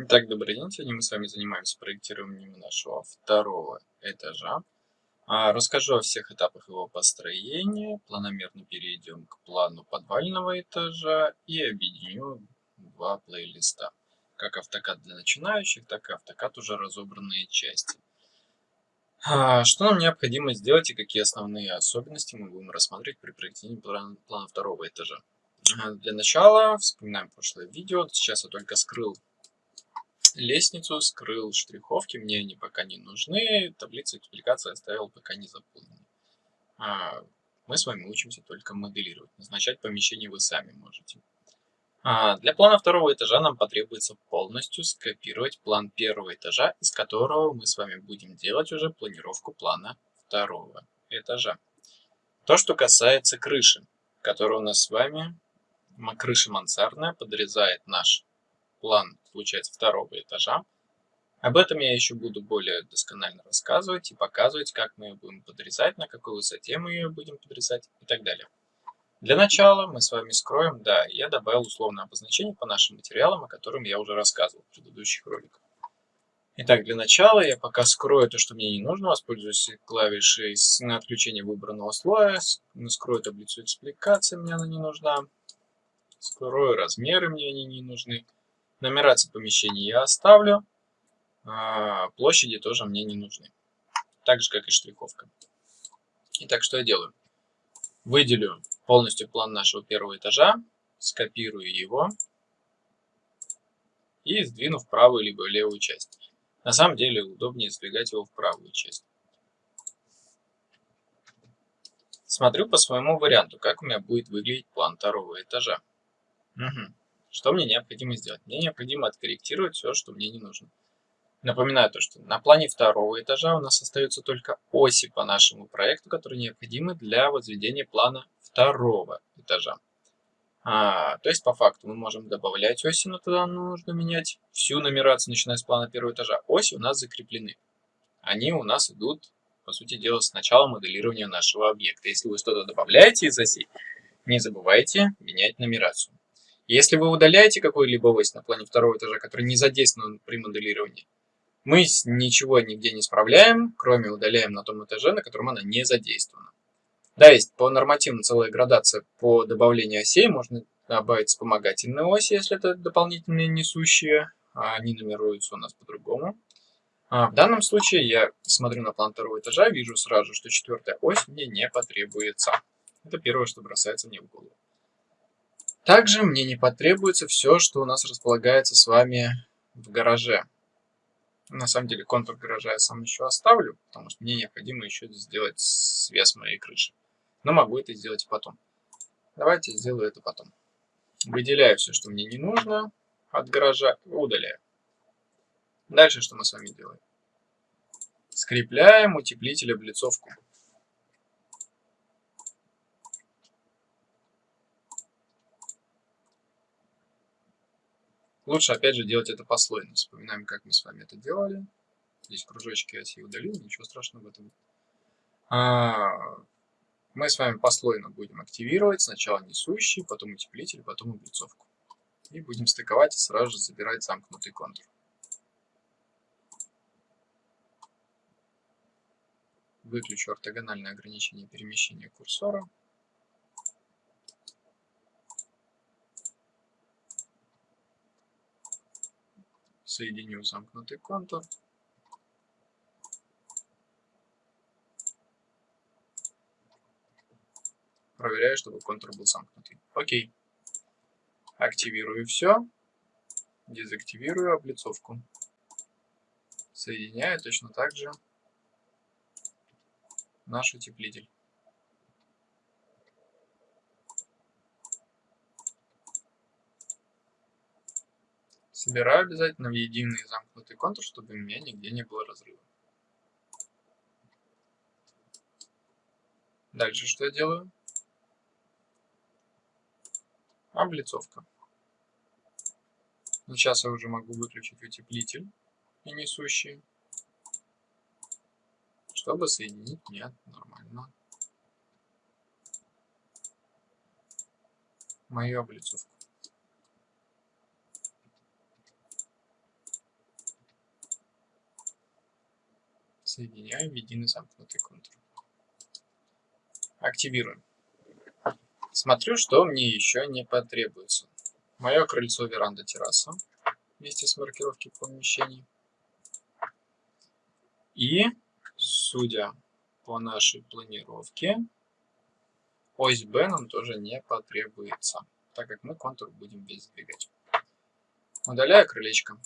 Итак, добрый день. Сегодня мы с вами занимаемся проектированием нашего второго этажа. А, расскажу о всех этапах его построения, планомерно перейдем к плану подвального этажа и объединю два плейлиста. Как автокад для начинающих, так и автокад уже разобранные части. А, что нам необходимо сделать и какие основные особенности мы будем рассматривать при проектировании плана, второго этажа. Для начала вспоминаем прошлое видео. Сейчас я только скрыл лестницу, скрыл штриховки, мне они пока не нужны, таблицу экспликации оставил пока не заполненной. А, мы с вами учимся только моделировать, назначать помещение вы сами можете. А, для плана второго этажа нам потребуется полностью скопировать план первого этажа, из которого мы с вами будем делать уже планировку плана второго этажа. То, что касается крыши, которая у нас с вами, крыша мансардная, подрезает наш план, получается, второго этажа. Об этом я еще буду более досконально рассказывать и показывать, как мы ее будем подрезать, на какой высоте мы ее будем подрезать и так далее. Для начала мы с вами скроем, да, я добавил условное обозначение по нашим материалам, о котором я уже рассказывал в предыдущих роликах. Итак, для начала я пока скрою то, что мне не нужно, воспользуюсь клавишей на отключение выбранного слоя, скрою таблицу экспликации, мне она не нужна, скрою размеры, мне они не нужны. Нумерацию помещений я оставлю. А, площади тоже мне не нужны. Так же, как и штриховка. Итак, что я делаю? Выделю полностью план нашего первого этажа, скопирую его и сдвину в правую либо в левую часть. На самом деле удобнее сдвигать его в правую часть. Смотрю по своему варианту, как у меня будет выглядеть план второго этажа. Угу. Что мне необходимо сделать? Мне необходимо откорректировать все, что мне не нужно. Напоминаю то, что на плане второго этажа у нас остаются только оси по нашему проекту, которые необходимы для возведения плана второго этажа. А, то есть, по факту, мы можем добавлять оси, но тогда нужно менять всю нумерацию, начиная с плана первого этажа. Оси у нас закреплены. Они у нас идут, по сути дела, с начала моделирования нашего объекта. Если вы что-то добавляете из осей, не забывайте менять нумерацию. Если вы удаляете какую-либо ось на плане второго этажа, который не задействован при моделировании, мы ничего нигде не справляем, кроме удаляем на том этаже, на котором она не задействована. Да, есть по нормативам целая градация по добавлению осей. Можно добавить вспомогательные оси, если это дополнительные несущие. А они нумеруются у нас по-другому. А в данном случае я смотрю на план второго этажа, вижу сразу, что четвертая ось мне не потребуется. Это первое, что бросается мне в голову. Также мне не потребуется все, что у нас располагается с вами в гараже. На самом деле контур гаража я сам еще оставлю, потому что мне необходимо еще сделать свес моей крыши. Но могу это сделать потом. Давайте сделаю это потом. Выделяю все, что мне не нужно от гаража, удаляю. Дальше что мы с вами делаем? Скрепляем утеплитель облицовку. Лучше, опять же, делать это послойно. Вспоминаем, как мы с вами это делали. Здесь кружочки себе удалил, ничего страшного в этом. А, мы с вами послойно будем активировать сначала несущий, потом утеплитель, потом облицовку. И будем стыковать и сразу же забирать замкнутый контур. Выключу ортогональное ограничение перемещения курсора. Соединю замкнутый контур. Проверяю, чтобы контур был замкнутый. Окей. Активирую все. Дезактивирую облицовку. Соединяю точно так же наш утеплитель. Собираю обязательно в единый замкнутый контур, чтобы у меня нигде не было разрыва. Дальше что я делаю? Облицовка. Сейчас я уже могу выключить утеплитель и несущий, чтобы соединить мне нормально мою облицовку. Соединяем в единый замкнутый контур. Активируем. Смотрю, что мне еще не потребуется. Мое крыльцо, веранда, терраса вместе с маркировкой помещений. И, судя по нашей планировке, ось B нам тоже не потребуется, так как мы контур будем весь сдвигать. Удаляю крылечко.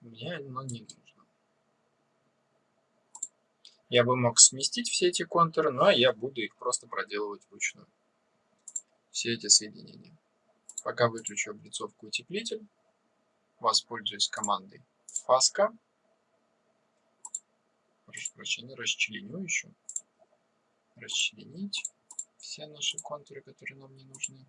Мне оно не нужно. Я бы мог сместить все эти контуры, но я буду их просто проделывать вручную. Все эти соединения. Пока выключу облицовку утеплитель, воспользуюсь командой фаска. Прошу прощения, расчленю еще. Расчленить все наши контуры, которые нам не нужны.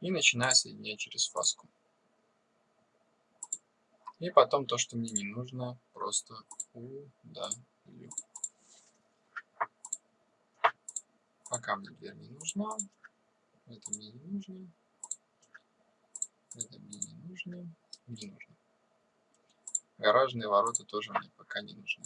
И начинаю соединять через фаску. И потом то, что мне не нужно, просто удалю. Пока мне дверь не нужна. Это мне не нужно. Это мне не нужно. Не нужно. Гаражные ворота тоже мне пока не нужны.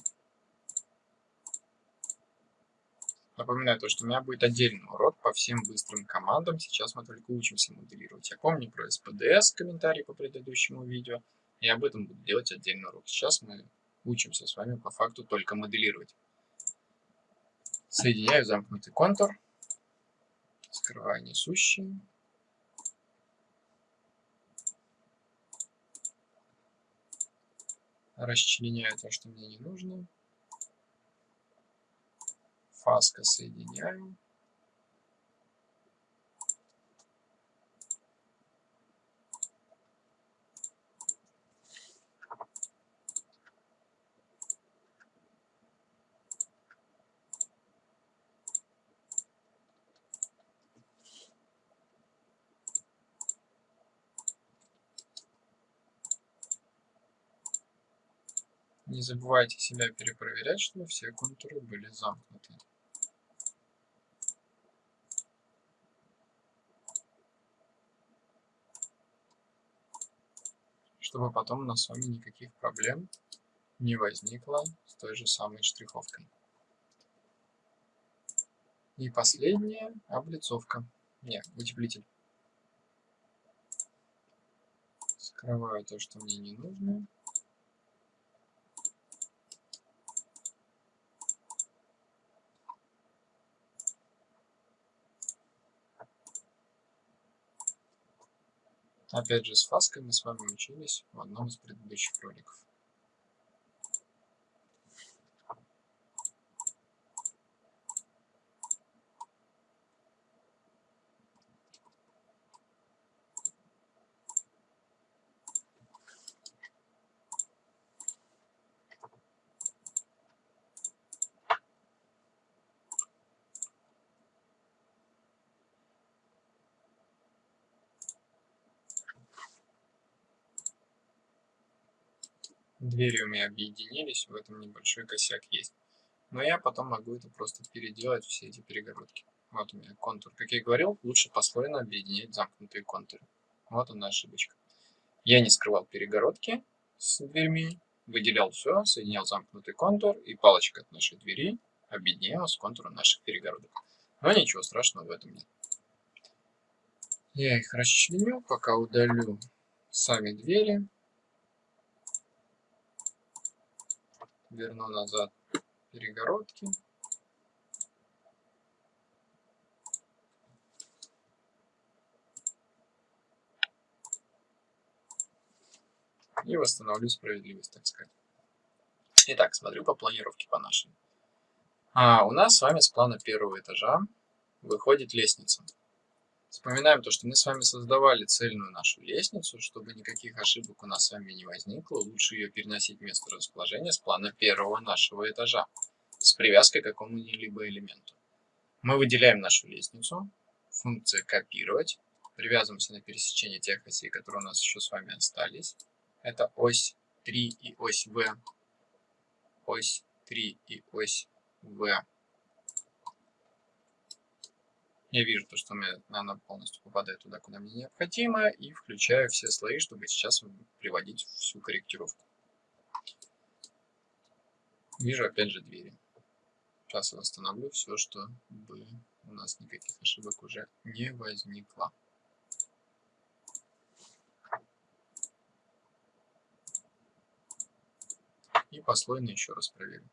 Напоминаю то, что у меня будет отдельный урок по всем быстрым командам. Сейчас мы только учимся моделировать. Я помню про SPDS, комментарий по предыдущему видео. И об этом буду делать отдельный урок. Сейчас мы учимся с вами по факту только моделировать. Соединяю замкнутый контур. Скрываю несущий. Расчленяю то, что мне не нужно. Фаска соединяю. Не забывайте себя перепроверять, чтобы все контуры были замкнуты. Чтобы потом у нас с вами никаких проблем не возникло с той же самой штриховкой. И последняя облицовка. Нет, утеплитель. Скрываю то, что мне не нужно. Опять же, с фаской мы с вами учились в одном из предыдущих роликов. Меня объединились, в этом небольшой косяк есть. Но я потом могу это просто переделать, все эти перегородки. Вот у меня контур. Как я и говорил, лучше послойно объединять замкнутые контуры. Вот она ошибочка. Я не скрывал перегородки с дверьми, выделял все, соединял замкнутый контур, и палочка от нашей двери объединяла с контуром наших перегородок. Но ничего страшного в этом нет. Я их расчленю, пока удалю сами двери. Верну назад перегородки. И восстановлю справедливость, так сказать. Итак, смотрю по планировке по нашей. А, у нас с вами с плана первого этажа выходит лестница. Вспоминаем то, что мы с вами создавали цельную нашу лестницу, чтобы никаких ошибок у нас с вами не возникло. Лучше ее переносить в место расположения с плана первого нашего этажа с привязкой к какому-либо элементу. Мы выделяем нашу лестницу, функция копировать, привязываемся на пересечение тех осей, которые у нас еще с вами остались. Это ось 3 и ось В, ось 3 и ось В. Я вижу то, что мне, она полностью попадает туда, куда мне необходимо, и включаю все слои, чтобы сейчас приводить всю корректировку. Вижу опять же двери. Сейчас я восстановлю все, чтобы у нас никаких ошибок уже не возникло. И послойно еще раз проверим.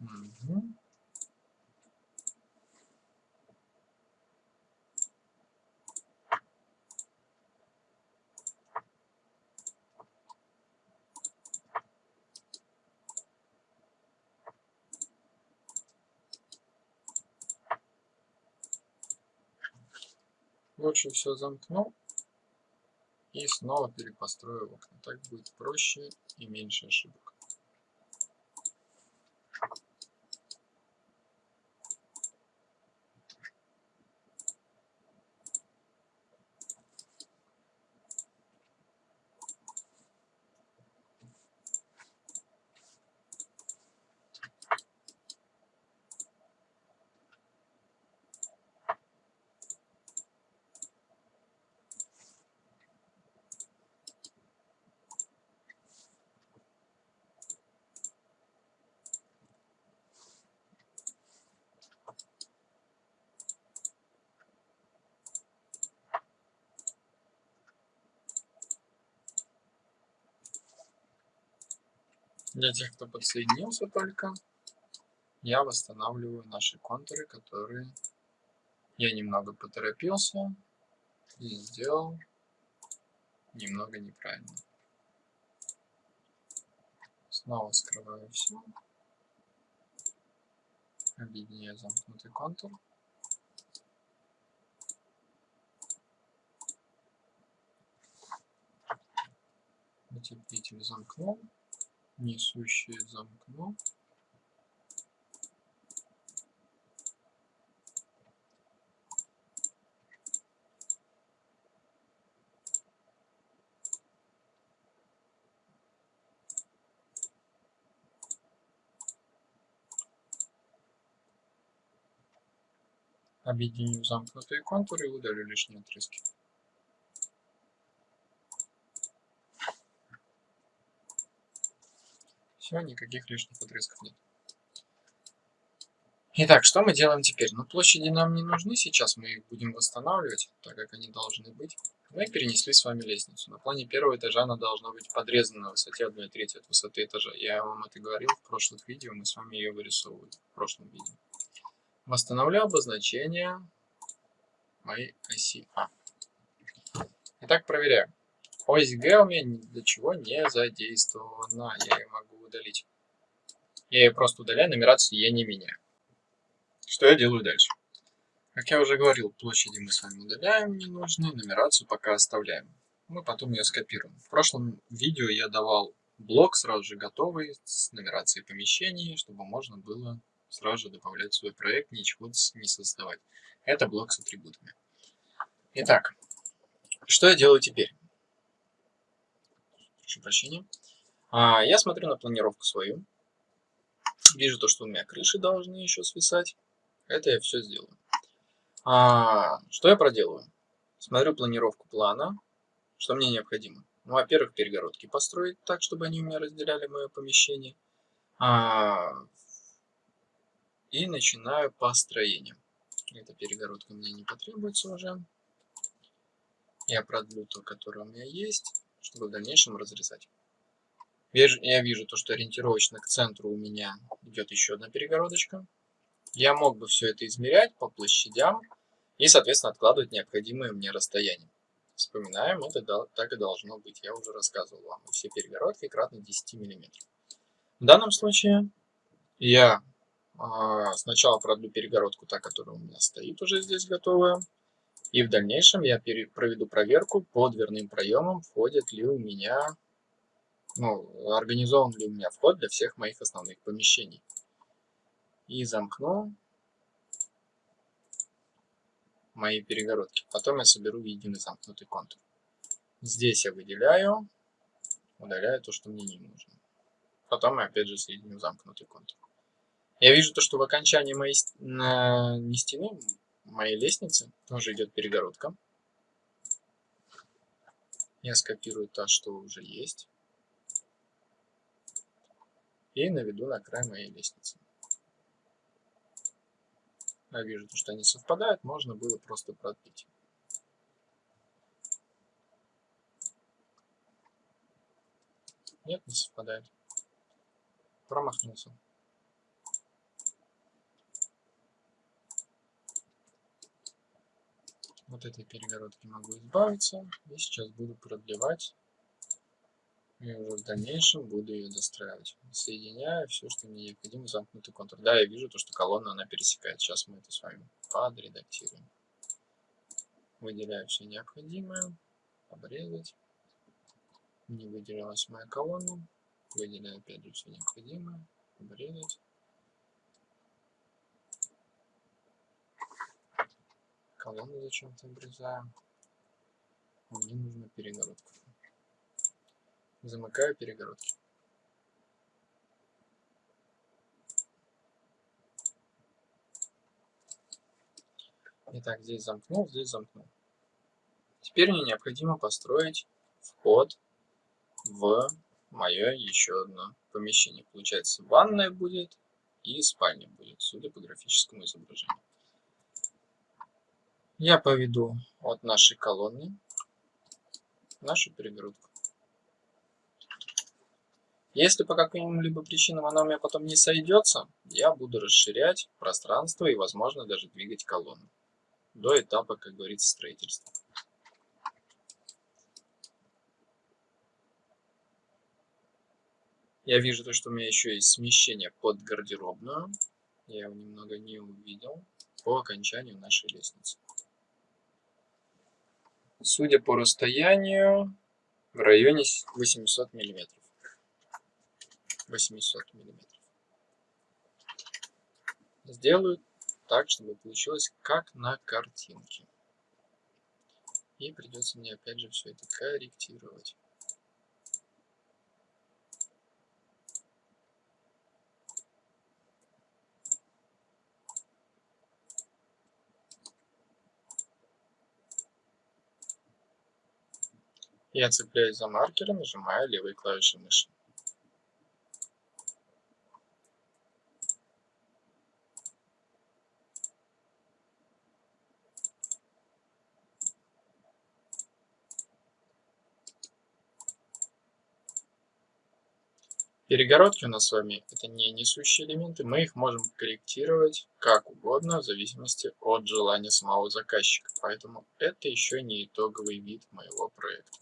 Угу. Лучше все замкну и снова перепострою окна. Так будет проще и меньше ошибок. Для тех, кто подсоединился только, я восстанавливаю наши контуры, которые я немного поторопился и сделал немного неправильно. Снова скрываю все. Объединяю замкнутый контур. Утеплитель замкнул несущее замкно Объединю замкнутые контуры и удалю лишние отрезки. Все, никаких лишних отрезков нет. Итак, что мы делаем теперь? Ну, площади нам не нужны сейчас, мы их будем восстанавливать, так как они должны быть. Мы перенесли с вами лестницу. На плане первого этажа она должна быть подрезана на высоте 1 треть от высоты этажа. Я вам это говорил в прошлых видео, мы с вами ее вырисовывали в прошлом видео. Восстановлю обозначение моей оси А. Итак, проверяем. Ось Г у меня для чего не задействована. Я ее могу удалить. Я ее просто удаляю, нумерацию я не меняю. Что я делаю дальше? Как я уже говорил, площади мы с вами удаляем ненужные, нумерацию пока оставляем. Мы потом ее скопируем. В прошлом видео я давал блок сразу же готовый с нумерацией помещений, чтобы можно было сразу же добавлять свой проект, ничего не создавать. Это блок с атрибутами. Итак, что я делаю теперь? Прошу прощения. А, я смотрю на планировку свою. Вижу то, что у меня крыши должны еще свисать. Это я все сделаю. А, что я проделаю? Смотрю планировку плана. Что мне необходимо? Ну, во-первых, перегородки построить так, чтобы они у меня разделяли мое помещение. А, и начинаю построение. Эта перегородка мне не потребуется уже. Я продлю то, которое у меня есть, чтобы в дальнейшем разрезать. Я вижу то, что ориентировочно к центру у меня идет еще одна перегородочка. Я мог бы все это измерять по площадям и, соответственно, откладывать необходимое мне расстояние. Вспоминаем, это так и должно быть. Я уже рассказывал вам. Все перегородки кратно 10 мм. В данном случае я а, сначала продлю перегородку, та, которая у меня стоит уже здесь готовая. И в дальнейшем я проведу проверку по дверным проемам, входит ли у меня ну, организован ли у меня вход для всех моих основных помещений. И замкну мои перегородки. Потом я соберу единый замкнутый контур. Здесь я выделяю, удаляю то, что мне не нужно. Потом я опять же соединю замкнутый контур. Я вижу то, что в окончании моей не стены, моей лестницы тоже идет перегородка. Я скопирую то, что уже есть. И наведу на край моей лестницы. Я вижу, что они совпадают, можно было просто продлить. Нет, не совпадает. Промахнулся. Вот этой перегородки могу избавиться. И сейчас буду продлевать. И уже в дальнейшем буду ее достраивать. Соединяю все, что мне необходимо, замкнутый контур. Да, я вижу то, что колонна она пересекает. Сейчас мы это с вами подредактируем. Выделяю все необходимое. Обрезать. Не выделилась моя колонна. Выделяю опять же все необходимое. Обрезать. Колонну зачем-то обрезаем. Мне нужна перегородка. Замыкаю перегородки. Итак, здесь замкнул, здесь замкнул. Теперь мне необходимо построить вход в мое еще одно помещение. Получается, ванная будет и спальня будет, судя по графическому изображению. Я поведу от нашей колонны нашу перегородку. Если по каким-либо причинам она у меня потом не сойдется, я буду расширять пространство и, возможно, даже двигать колонну до этапа, как говорится, строительства. Я вижу то, что у меня еще есть смещение под гардеробную. Я его немного не увидел по окончанию нашей лестницы. Судя по расстоянию, в районе 800 миллиметров. 800 миллиметров. Сделаю так, чтобы получилось как на картинке. И придется мне опять же все это корректировать. Я цепляюсь за маркер нажимаю левой клавишей мыши. Перегородки у нас с вами это не несущие элементы, мы их можем корректировать как угодно в зависимости от желания самого заказчика. Поэтому это еще не итоговый вид моего проекта.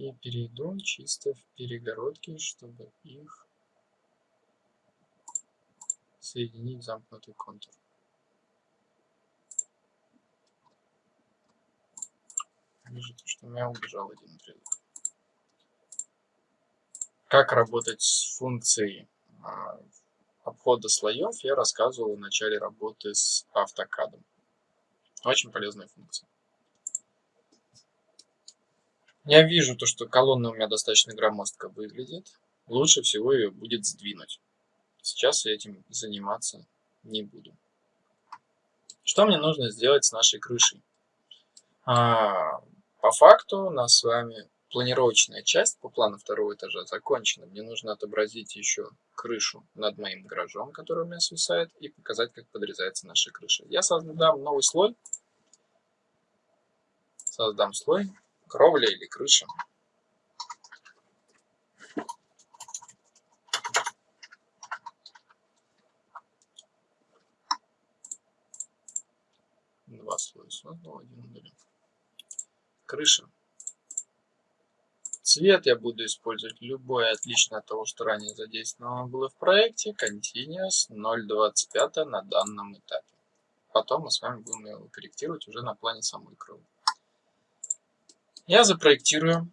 И перейду чисто в перегородки, чтобы их соединить в замкнутый контур. Вижу, что у меня убежал один отрезок. Как работать с функцией а, обхода слоев я рассказывал в начале работы с автокадом. Очень полезная функция. Я вижу то, что колонна у меня достаточно громоздко выглядит. Лучше всего ее будет сдвинуть. Сейчас я этим заниматься не буду. Что мне нужно сделать с нашей крышей? А, по факту у нас с вами планировочная часть по плану второго этажа закончена. Мне нужно отобразить еще крышу над моим гаражом, который у меня свисает, и показать, как подрезается наша крыша. Я создам новый слой. Создам слой кровля или крыша. Два слоя создал, один удалил. Крыша. Цвет я буду использовать любой, отлично от того, что ранее задействовано было в проекте. Continuous 0.25 на данном этапе. Потом мы с вами будем его корректировать уже на плане самой крови. Я запроектирую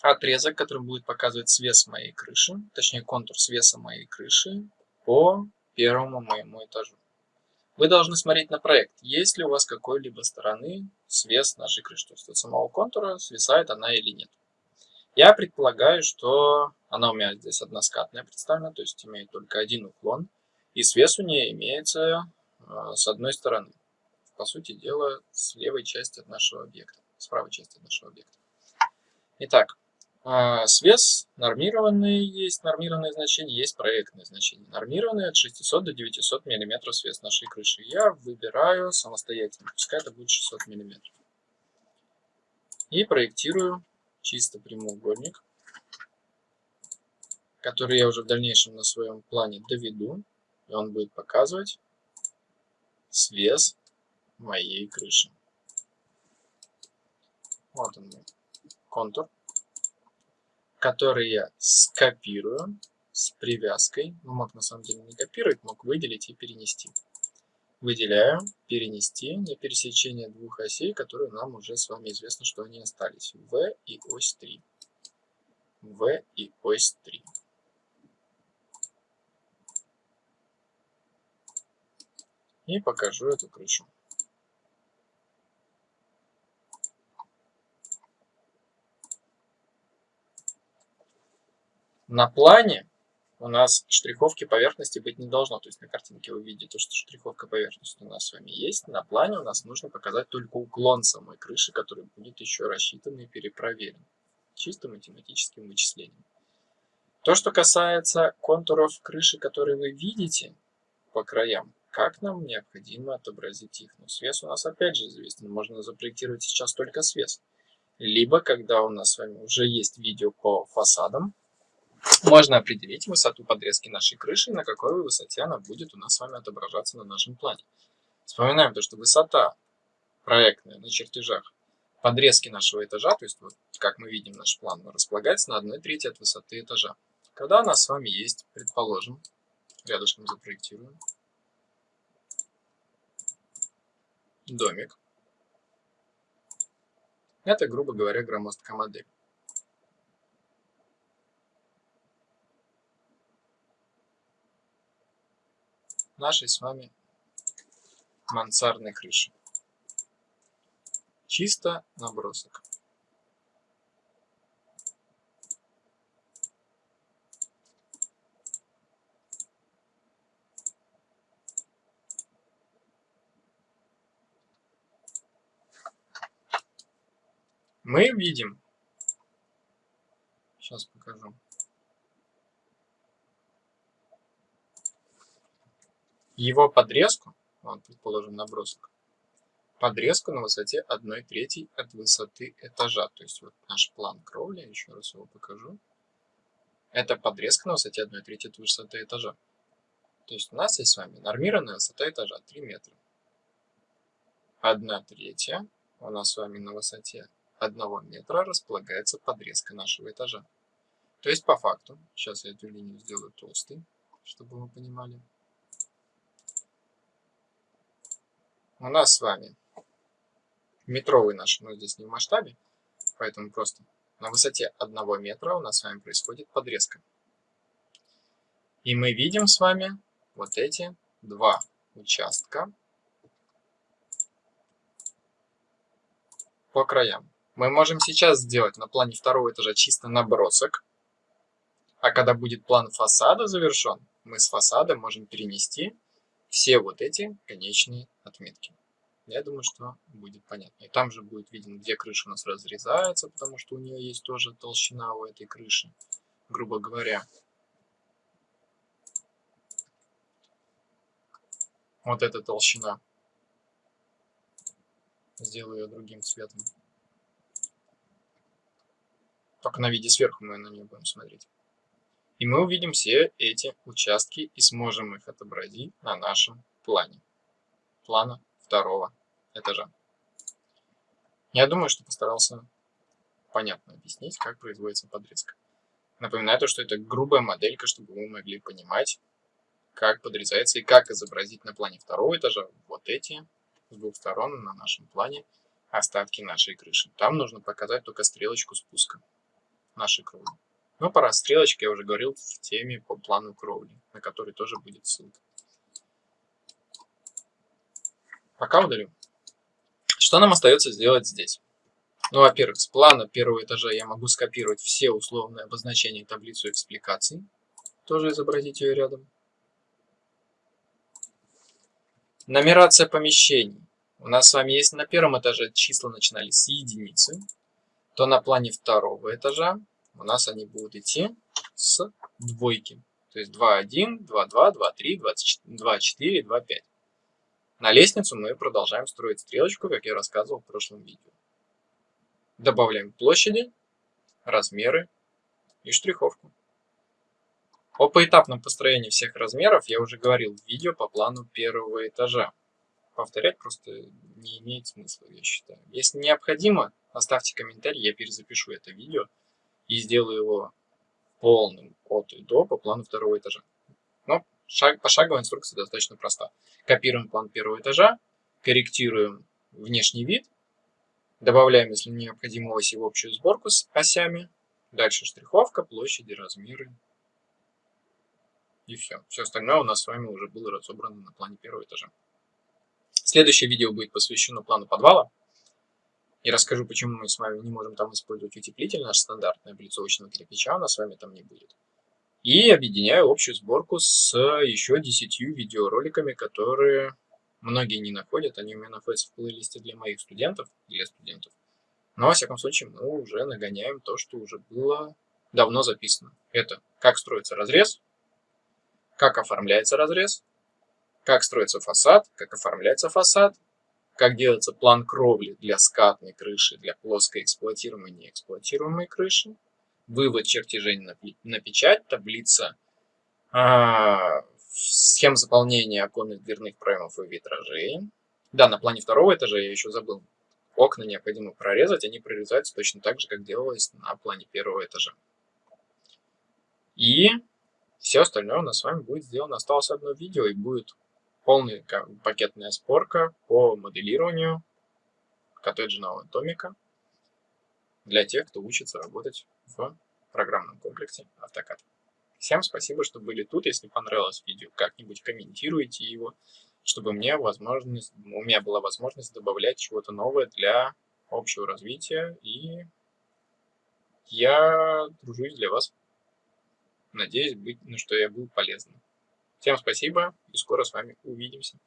отрезок, который будет показывать свес моей крыши, точнее контур свеса моей крыши по первому моему этажу. Вы должны смотреть на проект, есть ли у вас какой-либо стороны свес нашей крыши, то есть от самого контура свисает она или нет. Я предполагаю, что она у меня здесь односкатная представлена, то есть имеет только один уклон, и свес у нее имеется э, с одной стороны. По сути дела, с левой части от нашего объекта, с правой части от нашего объекта. Итак, а, свес нормированный есть, нормированное значение, есть проектное значение. Нормированное от 600 до 900 мм свес нашей крыши. Я выбираю самостоятельно, пускай это будет 600 мм. И проектирую чисто прямоугольник, который я уже в дальнейшем на своем плане доведу. И он будет показывать свес моей крыши. Вот он мой контур который я скопирую с привязкой. Ну, мог на самом деле не копировать, мог выделить и перенести. Выделяю, перенести на пересечение двух осей, которые нам уже с вами известно, что они остались. В и ось 3. В и ось 3. И покажу эту крышу. На плане у нас штриховки поверхности быть не должно. То есть на картинке вы видите, что штриховка поверхности у нас с вами есть. На плане у нас нужно показать только уклон самой крыши, который будет еще рассчитан и перепроверен. Чисто математическим вычислением. То, что касается контуров крыши, которые вы видите по краям, как нам необходимо отобразить их? Ну, свес у нас опять же известен. Можно запроектировать сейчас только свес. Либо, когда у нас с вами уже есть видео по фасадам, можно определить высоту подрезки нашей крыши, на какой высоте она будет у нас с вами отображаться на нашем плане. Вспоминаем то, что высота проектная на чертежах подрезки нашего этажа, то есть вот как мы видим наш план, располагается на 1 трети от высоты этажа. Когда у нас с вами есть, предположим, рядышком запроектируем, домик. Это, грубо говоря, громоздкая модель. Нашей с вами мансардной крыши. Чисто набросок. Мы видим, сейчас покажу, его подрезку, вот, предположим, набросок, подрезку на высоте 1 третьей от высоты этажа. То есть вот наш план кровли, еще раз его покажу. Это подрезка на высоте 1 третьей от высоты этажа. То есть у нас есть с вами нормированная высота этажа 3 метра. 1 третья у нас с вами на высоте 1 метра располагается подрезка нашего этажа. То есть по факту, сейчас я эту линию сделаю толстой, чтобы вы понимали. У нас с вами метровый наш, но здесь не в масштабе, поэтому просто на высоте 1 метра у нас с вами происходит подрезка. И мы видим с вами вот эти два участка по краям. Мы можем сейчас сделать на плане второго этажа чисто набросок, а когда будет план фасада завершен, мы с фасада можем перенести все вот эти конечные отметки. Я думаю, что будет понятно. И там же будет виден, где крыша у нас разрезается, потому что у нее есть тоже толщина у этой крыши, грубо говоря. Вот эта толщина. Сделаю ее другим цветом. Только на виде сверху мы на нее будем смотреть. И мы увидим все эти участки и сможем их отобразить на нашем плане. Плана второго этажа. Я думаю, что постарался понятно объяснить, как производится подрезка. Напоминаю то, что это грубая моделька, чтобы вы могли понимать, как подрезается и как изобразить на плане второго этажа вот эти с двух сторон на нашем плане остатки нашей крыши. Там нужно показать только стрелочку спуска нашей кровли. Но про стрелочки я уже говорил в теме по плану кровли, на который тоже будет ссылка. Пока удалю. Что нам остается сделать здесь? Ну, во-первых, с плана первого этажа я могу скопировать все условные обозначения таблицу экспликаций. Тоже изобразить ее рядом. Нумерация помещений. У нас с вами есть на первом этаже числа начинались с единицы, то на плане второго этажа у нас они будут идти с двойки. То есть 2, 1, 2, 2, 2, 3, 2, 4, 2, 5. На лестницу мы продолжаем строить стрелочку, как я рассказывал в прошлом видео. Добавляем площади, размеры и штриховку. О поэтапном построении всех размеров я уже говорил в видео по плану первого этажа. Повторять просто не имеет смысла, я считаю. Если необходимо, оставьте комментарий, я перезапишу это видео и сделаю его полным от и до по плану второго этажа. Но шаг, пошаговая инструкция достаточно проста. Копируем план первого этажа, корректируем внешний вид, добавляем, если необходимо, оси в общую сборку с осями, дальше штриховка, площади, размеры и все. Все остальное у нас с вами уже было разобрано на плане первого этажа. Следующее видео будет посвящено плану подвала. И расскажу, почему мы с вами не можем там использовать утеплитель, наш стандартный облицовочного кирпича, у нас с вами там не будет. И объединяю общую сборку с еще 10 видеороликами, которые многие не находят. Они у меня находятся в плейлисте для моих студентов, для студентов. Но, во всяком случае, мы уже нагоняем то, что уже было давно записано. Это как строится разрез, как оформляется разрез, как строится фасад, как оформляется фасад, как делается план кровли для скатной крыши, для плоской эксплуатируемой и неэксплуатируемой крыши, вывод чертежей на, на печать, таблица а, схем заполнения оконных дверных проемов и витражей. Да, на плане второго этажа я еще забыл. Окна необходимо прорезать, они прорезаются точно так же, как делалось на плане первого этажа. И все остальное у нас с вами будет сделано. Осталось одно видео и будет полная пакетная сборка по моделированию коттеджного домика для тех, кто учится работать в программном комплексе AutoCAD. Всем спасибо, что были тут. Если понравилось видео, как-нибудь комментируйте его, чтобы мне возможность, у меня была возможность добавлять чего-то новое для общего развития. И я тружусь для вас. Надеюсь, быть, ну, что я был полезным. Всем спасибо и скоро с вами увидимся.